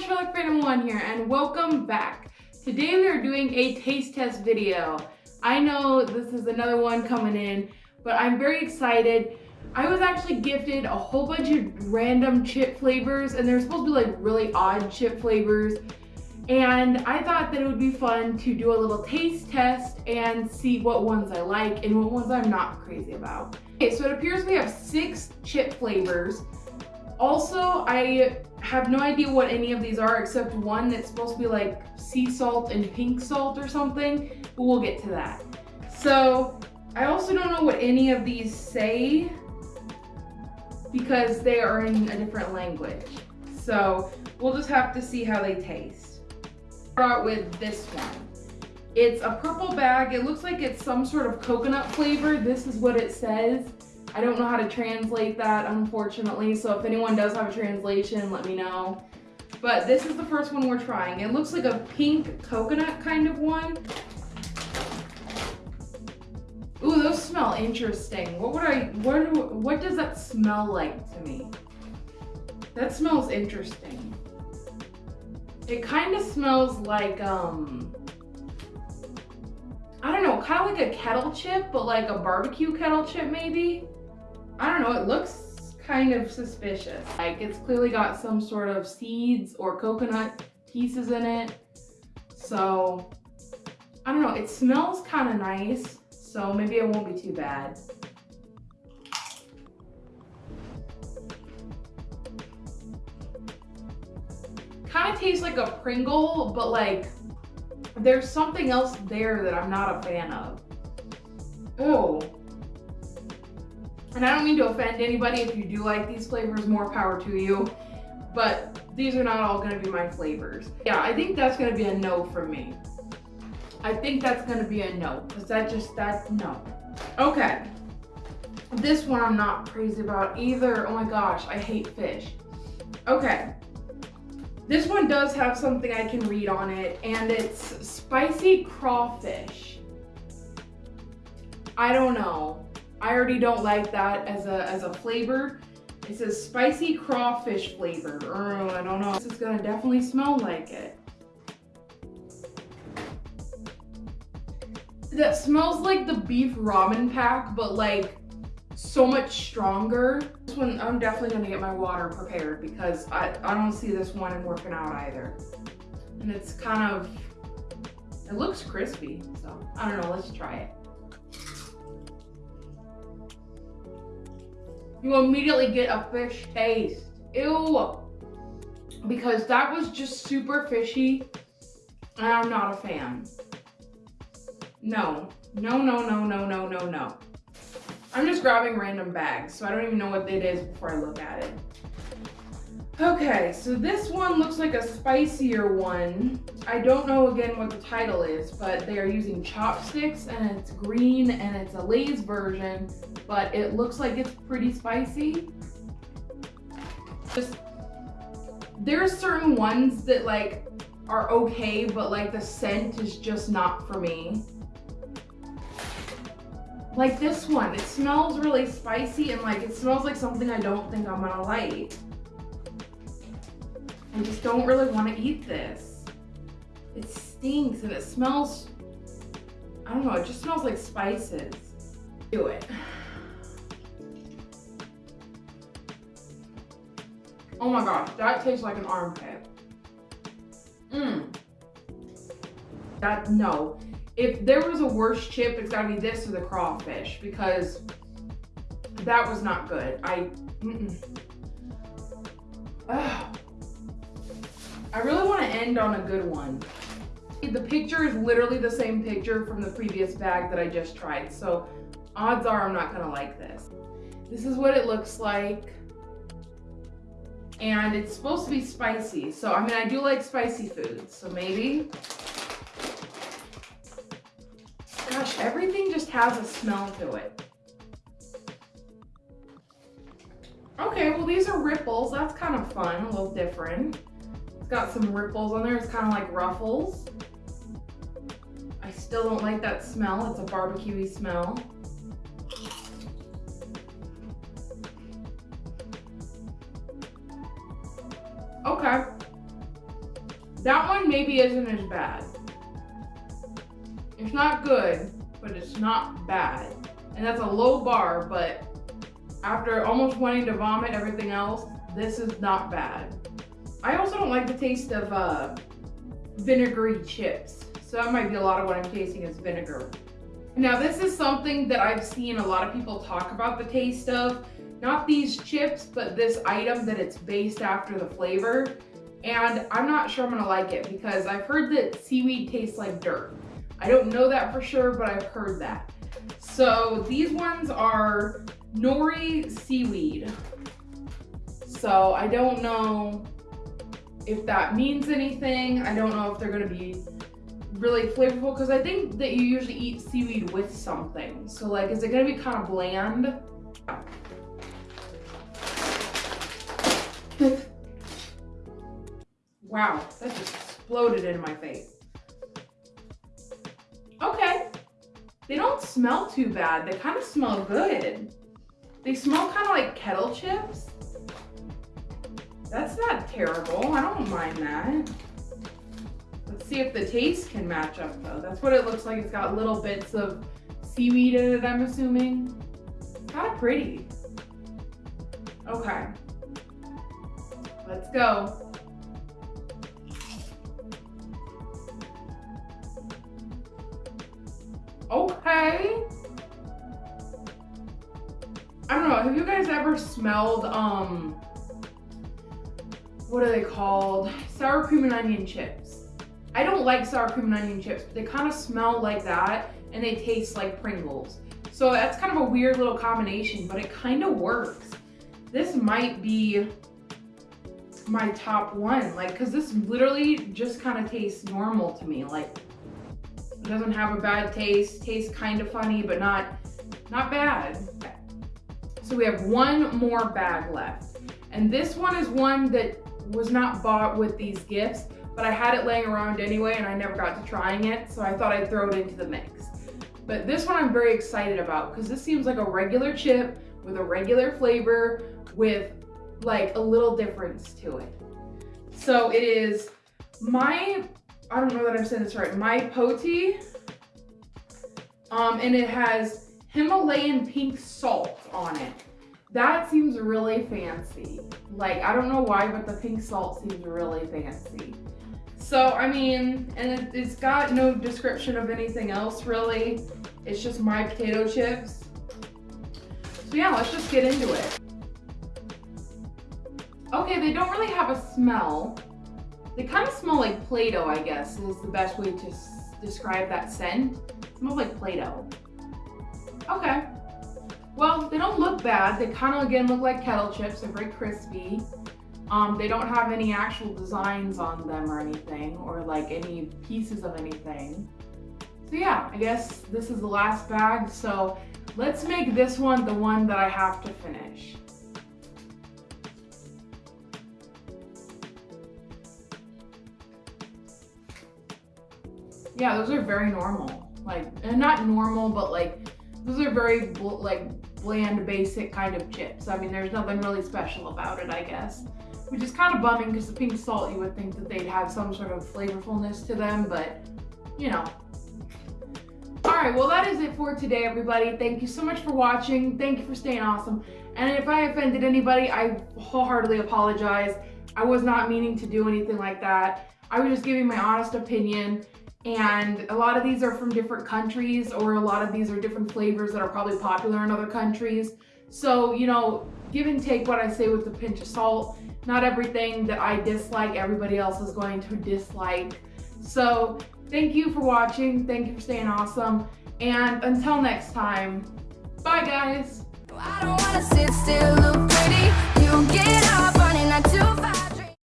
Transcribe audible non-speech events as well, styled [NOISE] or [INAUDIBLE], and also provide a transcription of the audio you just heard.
Sherlock Phantom 1 here and welcome back. Today we are doing a taste test video. I know this is another one coming in, but I'm very excited. I was actually gifted a whole bunch of random chip flavors and they're supposed to be like really odd chip flavors. And I thought that it would be fun to do a little taste test and see what ones I like and what ones I'm not crazy about. Okay, so it appears we have six chip flavors. Also, I have no idea what any of these are except one that's supposed to be like sea salt and pink salt or something, but we'll get to that. So I also don't know what any of these say because they are in a different language. So we'll just have to see how they taste. Start with this one. It's a purple bag. It looks like it's some sort of coconut flavor. This is what it says. I don't know how to translate that, unfortunately, so if anyone does have a translation, let me know. But this is the first one we're trying. It looks like a pink coconut kind of one. Ooh, those smell interesting. What would I, what, what does that smell like to me? That smells interesting. It kind of smells like, um, I don't know, kind of like a kettle chip, but like a barbecue kettle chip maybe. I don't know, it looks kind of suspicious. Like it's clearly got some sort of seeds or coconut pieces in it. So, I don't know, it smells kind of nice. So maybe it won't be too bad. Kind of tastes like a Pringle, but like there's something else there that I'm not a fan of. Oh, and I don't mean to offend anybody if you do like these flavors, more power to you. But these are not all gonna be my flavors. Yeah, I think that's gonna be a no for me. I think that's gonna be a no, because that just, that's no. Okay. This one I'm not crazy about either. Oh my gosh, I hate fish. Okay. This one does have something I can read on it, and it's spicy crawfish. I don't know. I already don't like that as a, as a flavor. It says spicy crawfish flavor. Oh, I don't know. This is gonna definitely smell like it. That smells like the beef ramen pack, but like so much stronger. This one, I'm definitely gonna get my water prepared because I, I don't see this one working out either. And it's kind of, it looks crispy. So I don't know, let's try it. You immediately get a fish taste. Ew. Because that was just super fishy and I'm not a fan. No. No, no, no, no, no, no, no. I'm just grabbing random bags, so I don't even know what it is before I look at it. Okay, so this one looks like a spicier one. I don't know again what the title is, but they are using chopsticks and it's green and it's a Lay's version, but it looks like it's pretty spicy. Just, there's certain ones that like are okay, but like the scent is just not for me. Like this one, it smells really spicy and like it smells like something I don't think I'm gonna like. I just don't really want to eat this. It stinks and it smells, I don't know, it just smells like spices. Do it. [SIGHS] Oh my gosh, that tastes like an armpit. Mmm. That, no. If there was a worse chip, it's gotta be this or the crawfish because that was not good. I, mm -mm. [SIGHS] I really want to end on a good one. The picture is literally the same picture from the previous bag that I just tried, so odds are I'm not gonna like this. This is what it looks like. And it's supposed to be spicy, so I mean, I do like spicy foods, so maybe. Gosh, everything just has a smell to it. Okay, well these are ripples. That's kind of fun, a little different got some ripples on there. It's kind of like ruffles. I still don't like that smell. It's a barbecuey smell. Okay. That one maybe isn't as bad. It's not good, but it's not bad. And that's a low bar, but after almost wanting to vomit everything else, this is not bad. I also don't like the taste of uh, vinegary chips. So that might be a lot of what I'm tasting is vinegar. Now this is something that I've seen a lot of people talk about the taste of. Not these chips, but this item that it's based after the flavor. And I'm not sure I'm gonna like it because I've heard that seaweed tastes like dirt. I don't know that for sure, but I've heard that. So these ones are nori seaweed. So I don't know if that means anything. I don't know if they're gonna be really flavorful because I think that you usually eat seaweed with something. So like, is it gonna be kind of bland? [LAUGHS] wow, that just exploded in my face. Okay, they don't smell too bad. They kind of smell good. They smell kind of like kettle chips. That's not terrible. I don't mind that. Let's see if the taste can match up though. That's what it looks like. It's got little bits of seaweed in it, I'm assuming. Kind of pretty. Okay. Let's go. Okay. I don't know, have you guys ever smelled, um, what are they called? Sour cream and onion chips. I don't like sour cream and onion chips, but they kind of smell like that and they taste like Pringles. So that's kind of a weird little combination, but it kind of works. This might be my top one, like, cause this literally just kind of tastes normal to me. Like, it doesn't have a bad taste, tastes kind of funny, but not, not bad. So we have one more bag left. And this one is one that was not bought with these gifts, but I had it laying around anyway and I never got to trying it, so I thought I'd throw it into the mix. But this one I'm very excited about because this seems like a regular chip with a regular flavor with like a little difference to it. So it is my, I don't know that I'm saying this right, my poti, um, and it has Himalayan pink salt on it. That seems really fancy. Like, I don't know why, but the pink salt seems really fancy. So, I mean, and it, has got no description of anything else really. It's just my potato chips. So yeah, let's just get into it. Okay, they don't really have a smell. They kind of smell like Play-Doh, I guess, is the best way to describe that scent. It smells like Play-Doh. Okay. Well, they don't look bad. They kind of, again, look like kettle chips. They're very crispy. Um, they don't have any actual designs on them or anything, or like any pieces of anything. So yeah, I guess this is the last bag. So let's make this one the one that I have to finish. Yeah, those are very normal. Like, and not normal, but like, those are very bl like bland, basic kind of chips. I mean, there's nothing really special about it, I guess. Which is kind of bumming because the pink salt, you would think that they'd have some sort of flavorfulness to them, but you know. Alright, well that is it for today, everybody. Thank you so much for watching. Thank you for staying awesome. And if I offended anybody, I wholeheartedly apologize. I was not meaning to do anything like that. I was just giving my honest opinion and a lot of these are from different countries or a lot of these are different flavors that are probably popular in other countries. So, you know, give and take what I say with a pinch of salt. Not everything that I dislike, everybody else is going to dislike. So thank you for watching. Thank you for staying awesome. And until next time, bye guys.